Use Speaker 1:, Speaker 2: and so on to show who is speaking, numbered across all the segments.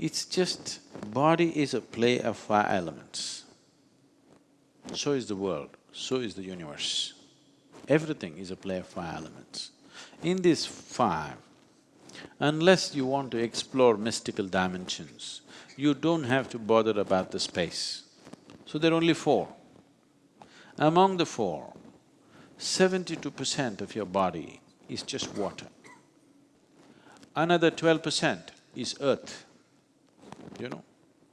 Speaker 1: It's just, body is a play of five elements. So is the world, so is the universe. Everything is a play of five elements. In these five, unless you want to explore mystical dimensions, you don't have to bother about the space. So there are only four. Among the four, seventy-two percent of your body is just water. Another twelve percent is earth, you know.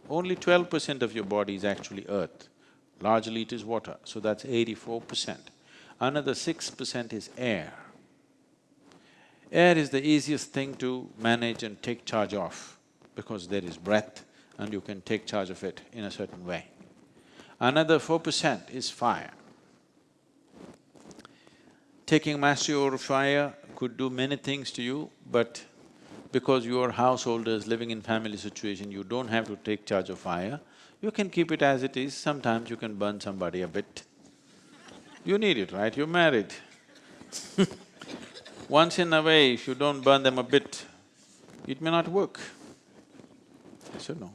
Speaker 1: Only twelve percent of your body is actually earth, largely it is water, so that's eighty-four percent. Another six percent is air. Air is the easiest thing to manage and take charge of because there is breath and you can take charge of it in a certain way. Another four percent is fire. Taking mastery over fire could do many things to you, but because you are householders living in family situation, you don't have to take charge of fire, you can keep it as it is, sometimes you can burn somebody a bit. You need it, right? You're married Once in a way, if you don't burn them a bit, it may not work. Yes or no?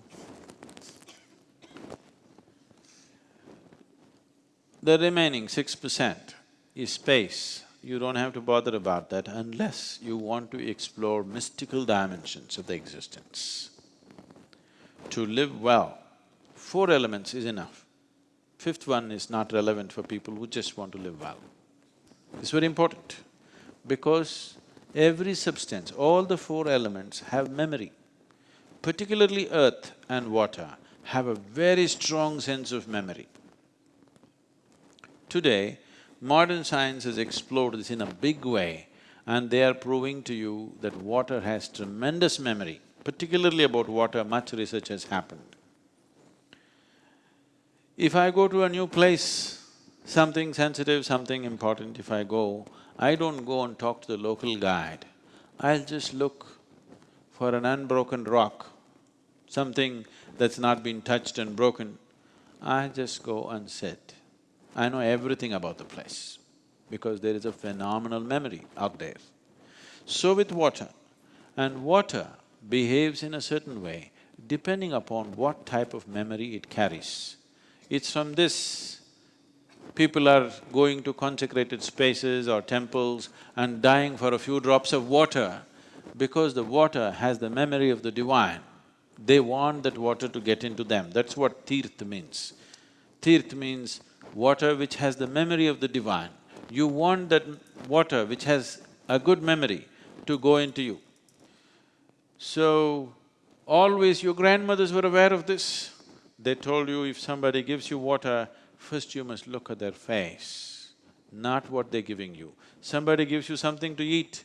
Speaker 1: The remaining six percent is space. You don't have to bother about that unless you want to explore mystical dimensions of the existence. To live well, four elements is enough. Fifth one is not relevant for people who just want to live well. It's very important because every substance, all the four elements have memory. Particularly earth and water have a very strong sense of memory. Today, modern science has explored this in a big way and they are proving to you that water has tremendous memory. Particularly about water, much research has happened. If I go to a new place, something sensitive, something important, if I go, I don't go and talk to the local guide. I'll just look for an unbroken rock, something that's not been touched and broken. I just go and sit. I know everything about the place because there is a phenomenal memory out there. So with water, and water behaves in a certain way depending upon what type of memory it carries. It's from this people are going to consecrated spaces or temples and dying for a few drops of water because the water has the memory of the divine. They want that water to get into them, that's what tirth means. Tirth means water which has the memory of the divine. You want that water which has a good memory to go into you. So, always your grandmothers were aware of this. They told you if somebody gives you water, first you must look at their face, not what they're giving you. Somebody gives you something to eat,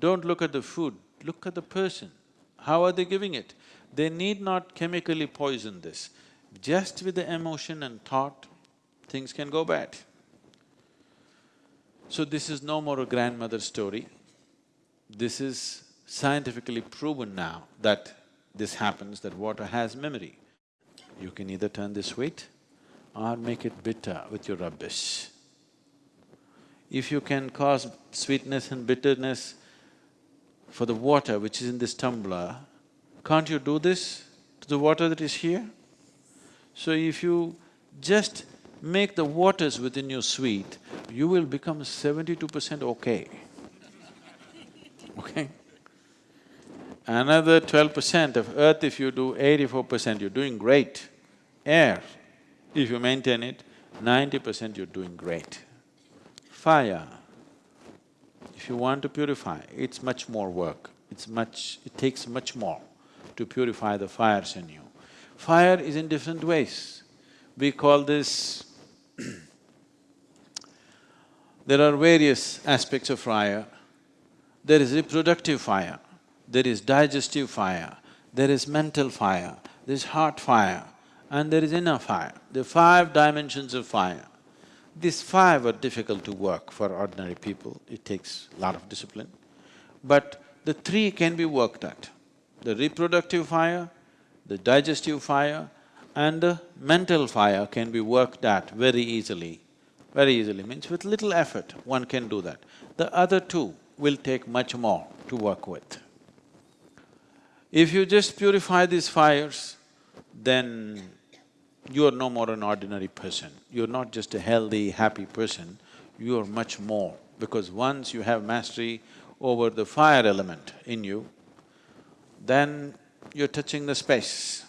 Speaker 1: don't look at the food, look at the person. How are they giving it? They need not chemically poison this. Just with the emotion and thought, things can go bad. So this is no more a grandmother story. This is scientifically proven now that this happens, that water has memory. You can either turn this sweet or make it bitter with your rubbish. If you can cause sweetness and bitterness for the water which is in this tumbler, can't you do this to the water that is here? So if you just make the waters within you sweet, you will become seventy-two percent okay, okay? Another twelve percent of earth if you do eighty-four percent, you're doing great. Air, if you maintain it, ninety percent you're doing great. Fire, if you want to purify, it's much more work, it's much… it takes much more to purify the fires in you. Fire is in different ways. We call this there are various aspects of fire. There is reproductive fire, there is digestive fire, there is mental fire, there is heart fire, and there is inner fire. The five dimensions of fire. These five are difficult to work for ordinary people, it takes a lot of discipline. But the three can be worked at. The reproductive fire, the digestive fire and the mental fire can be worked at very easily. Very easily means with little effort one can do that. The other two will take much more to work with. If you just purify these fires, then you are no more an ordinary person. You're not just a healthy, happy person, you are much more. Because once you have mastery over the fire element in you, then you're touching the space.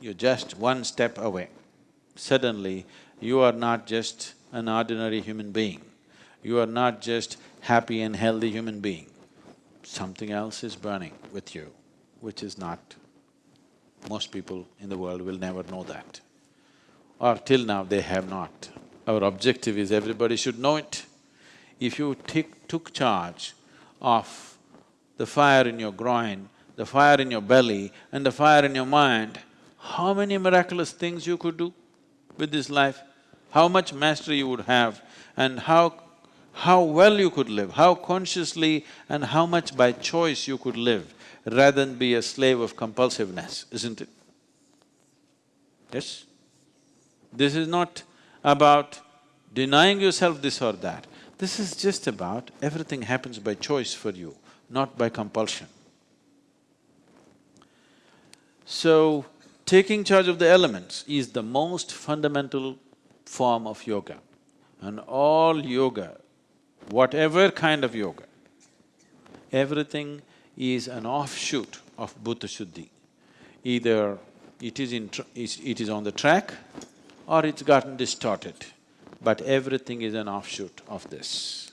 Speaker 1: You're just one step away. Suddenly, you are not just an ordinary human being. You are not just happy and healthy human being. Something else is burning with you, which is not… Most people in the world will never know that. Or till now, they have not. Our objective is everybody should know it. If you took charge of the fire in your groin, the fire in your belly and the fire in your mind, how many miraculous things you could do with this life? How much mastery you would have and how… how well you could live, how consciously and how much by choice you could live rather than be a slave of compulsiveness, isn't it? Yes? This is not about denying yourself this or that. This is just about everything happens by choice for you, not by compulsion. So, taking charge of the elements is the most fundamental form of yoga. And all yoga, whatever kind of yoga, everything is an offshoot of Bhuta Shuddhi. Either it is in… it is on the track or it's gotten distorted, but everything is an offshoot of this.